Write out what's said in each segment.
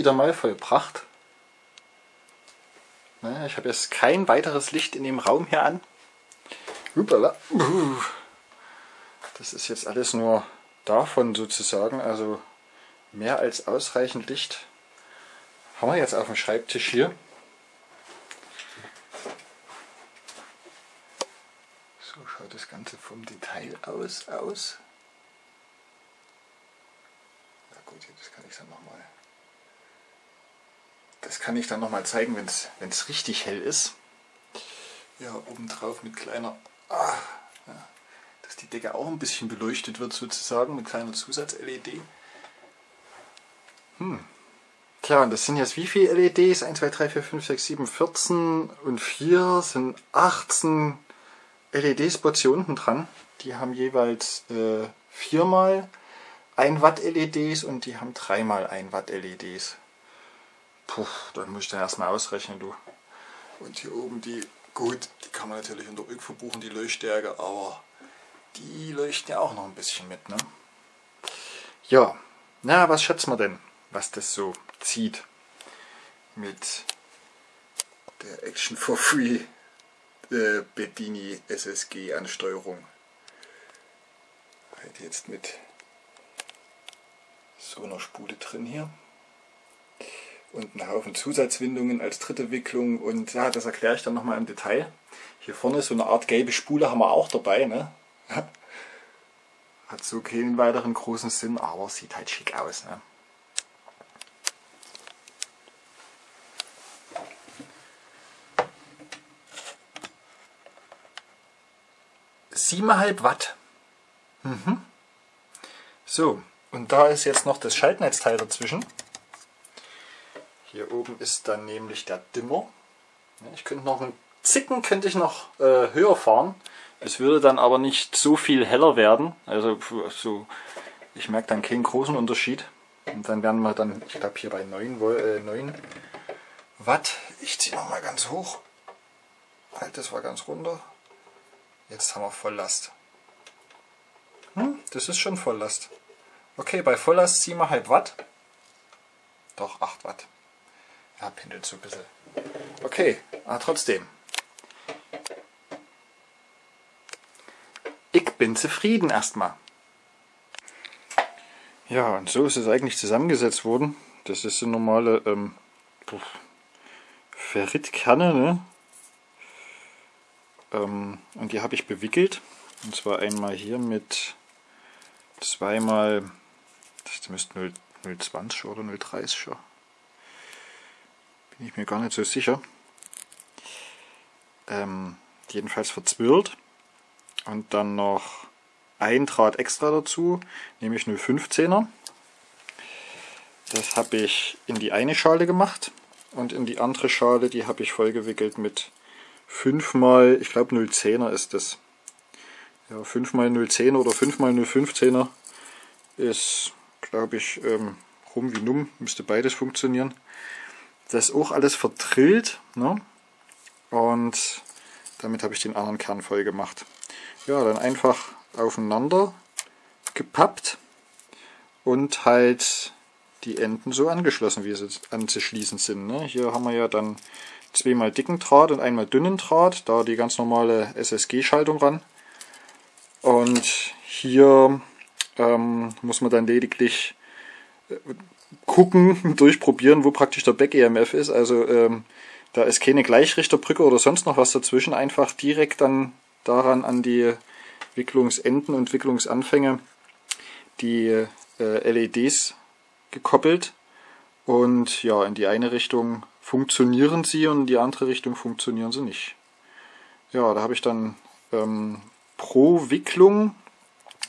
wieder mal vollbracht. Ich habe jetzt kein weiteres Licht in dem Raum hier an. Das ist jetzt alles nur davon sozusagen, also mehr als ausreichend Licht haben wir jetzt auf dem Schreibtisch hier. So schaut das Ganze vom Detail aus. aus. Ja gut, das kann ich dann nochmal. Das kann ich dann nochmal zeigen, wenn es richtig hell ist. Ja, obendrauf mit kleiner, ah, ja, dass die Decke auch ein bisschen beleuchtet wird sozusagen mit kleiner Zusatz-LED. Hm. Tja, und das sind jetzt wie viele LEDs? 1, 2, 3, 4, 5, 6, 7, 14 und 4 sind 18 LED-Spots hier unten dran. Die haben jeweils äh, 4 mal 1 Watt LEDs und die haben 3 mal 1 Watt LEDs. Puh, dann muss ich dann erstmal ausrechnen, du. Und hier oben die, gut, die kann man natürlich unter Rück verbuchen, die Leuchtstärke, aber die leuchten ja auch noch ein bisschen mit, ne? Ja, na, was schätzen wir denn, was das so zieht mit der Action for Free äh, Bedini SSG Ansteuerung. Halt jetzt mit so einer Spule drin hier und einen Haufen Zusatzwindungen als dritte Wicklung und ja, das erkläre ich dann nochmal im Detail. Hier vorne so eine Art gelbe Spule haben wir auch dabei. Ne? Hat so keinen weiteren großen Sinn, aber sieht halt schick aus. Ne? 7,5 Watt. Mhm. So, und da ist jetzt noch das Schaltnetzteil dazwischen. Hier oben ist dann nämlich der Dimmer. Ich könnte noch einen Zicken könnte ich noch äh, höher fahren. Es würde dann aber nicht so viel heller werden. Also so, ich merke dann keinen großen Unterschied. Und dann werden wir dann, ich glaube hier bei 9, äh, 9 Watt. Ich ziehe noch mal ganz hoch. Halt, das war ganz runter. Jetzt haben wir Volllast. Hm, das ist schon Volllast. Okay, bei Volllast 7,5 Watt. Doch, 8 Watt. Ja, pendelt so ein bisschen. Okay, aber trotzdem. Ich bin zufrieden erstmal. Ja, und so ist es eigentlich zusammengesetzt worden. Das ist eine normale ähm, Ferritkerne, ne? Ähm, und die habe ich bewickelt. Und zwar einmal hier mit zweimal, das müsste 0,20 oder 0,30 Bin ich mir gar nicht so sicher. Ähm, jedenfalls verzwirlt. Und dann noch ein Draht extra dazu, nämlich 0,15er. Das habe ich in die eine Schale gemacht und in die andere Schale, die habe ich vollgewickelt mit 5 mal, ich glaube 010er ist das. Ja, 5 mal 010er oder 5 mal 015er ist, glaube ich, ähm, rum wie numm, müsste beides funktionieren. Das ist auch alles verdrillt ne? und damit habe ich den anderen Kern voll gemacht. Ja, dann einfach aufeinander gepappt und halt die Enden so angeschlossen, wie sie anzuschließen sind. Ne? Hier haben wir ja dann zweimal dicken Draht und einmal dünnen Draht, da die ganz normale SSG-Schaltung ran. Und hier ähm, muss man dann lediglich äh, gucken, durchprobieren, wo praktisch der Back-EMF ist. Also ähm, da ist keine Gleichrichterbrücke oder sonst noch was dazwischen. Einfach direkt dann daran an die Wicklungsenden und Wicklungsanfänge die äh, LEDs gekoppelt. Und ja, in die eine Richtung funktionieren sie und in die andere Richtung funktionieren sie nicht. Ja, da habe ich dann ähm, pro Wicklung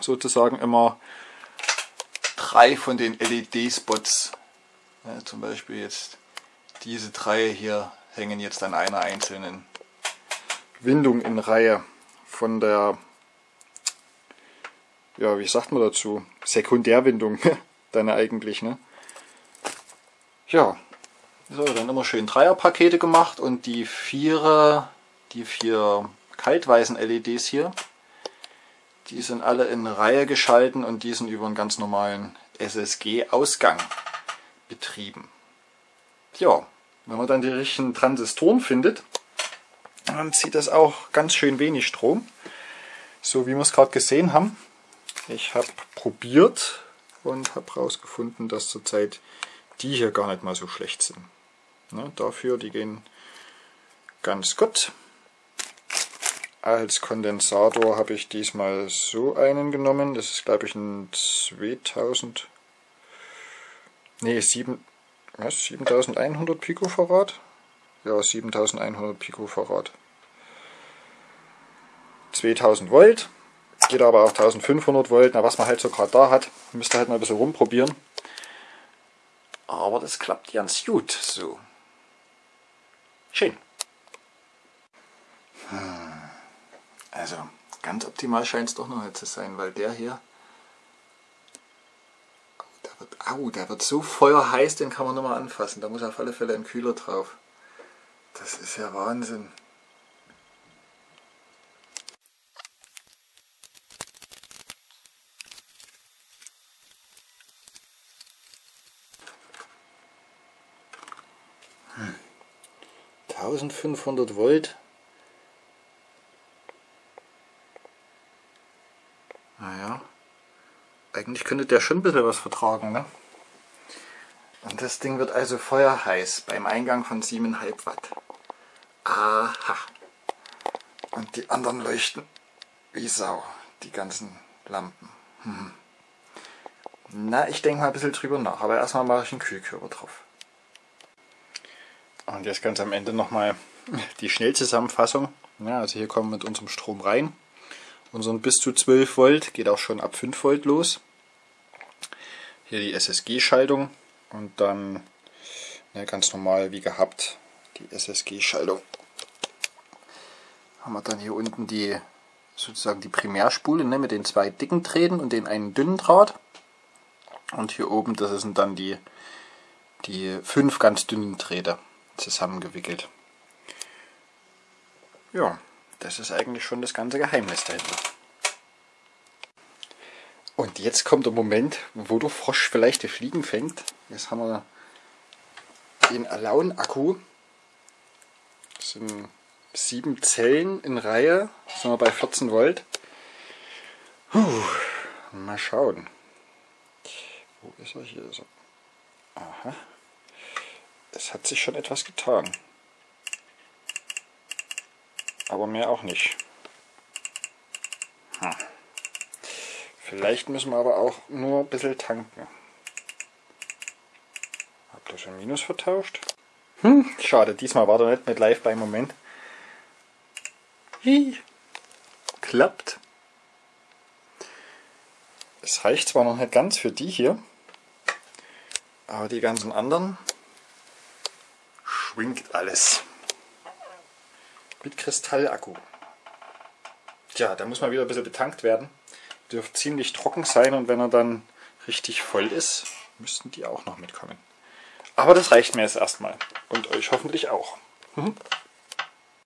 sozusagen immer drei von den LED-Spots. Ja, zum Beispiel jetzt diese drei hier hängen jetzt an einer einzelnen Windung in Reihe von der, ja, wie sagt man dazu, Sekundärwindung dann eigentlich, ne? Ja, so, dann immer schön Dreierpakete gemacht und die vier, die vier kaltweißen LEDs hier, die sind alle in Reihe geschalten und die sind über einen ganz normalen SSG-Ausgang betrieben. Ja, wenn man dann die richtigen Transistoren findet, dann zieht das auch ganz schön wenig Strom. So wie wir es gerade gesehen haben. Ich habe probiert und habe herausgefunden, dass zurzeit die hier gar nicht mal so schlecht sind. Ne, dafür, die gehen ganz gut. Als Kondensator habe ich diesmal so einen genommen. Das ist glaube ich ein 2000, nee 7, was, 7100 Picofarad. Ja, 7100 Picofarad. 2000 Volt. Geht aber auch 1500 Volt. Na, was man halt so gerade da hat, müsst ihr halt mal ein bisschen rumprobieren. Aber das klappt ganz gut so. Schön. Also, ganz optimal scheint es doch noch nicht zu sein, weil der hier, der wird, au, der wird so feuerheiß, den kann man nur mal anfassen. Da muss auf alle Fälle ein Kühler drauf. Das ist ja Wahnsinn. Hm. 1500 Volt. Naja, eigentlich könnte der schon ein bisschen was vertragen, ne? Und das Ding wird also feuerheiß beim Eingang von 7,5 Watt. Aha. Und die anderen leuchten wie Sau, die ganzen Lampen. Hm. Na, ich denke mal ein bisschen drüber nach, aber erstmal mache ich einen Kühlkörper drauf. Und jetzt ganz am Ende nochmal die Schnellzusammenfassung. Ja, also hier kommen wir mit unserem Strom rein. Unseren bis zu 12 Volt, geht auch schon ab 5 Volt los. Hier die SSG-Schaltung und dann ja, ganz normal wie gehabt die SSG-Schaltung. Haben wir dann hier unten die sozusagen die Primärspule ne, mit den zwei dicken Drähten und den einen dünnen Draht. Und hier oben, das sind dann die, die fünf ganz dünnen Drähte zusammengewickelt. Ja, das ist eigentlich schon das ganze Geheimnis dahinter. Und jetzt kommt der Moment, wo der Frosch vielleicht die Fliegen fängt. Jetzt haben wir den Alaun-Akku. Das sind sieben Zellen in Reihe. Sind wir bei 14 Volt. Puh, mal schauen. Wo ist er? Hier er. Aha. Es hat sich schon etwas getan. Aber mehr auch nicht. Hm. Vielleicht müssen wir aber auch nur ein bisschen tanken. Hab das schon Minus vertauscht? Hm, schade, diesmal war der nicht mit live beim Moment. Hi. Klappt. Es reicht zwar noch nicht ganz für die hier, aber die ganzen anderen schwingt alles. Mit Kristallakku. Tja, da muss man wieder ein bisschen betankt werden dürfte ziemlich trocken sein und wenn er dann richtig voll ist, müssten die auch noch mitkommen. Aber das reicht mir jetzt erstmal und euch hoffentlich auch. Mhm.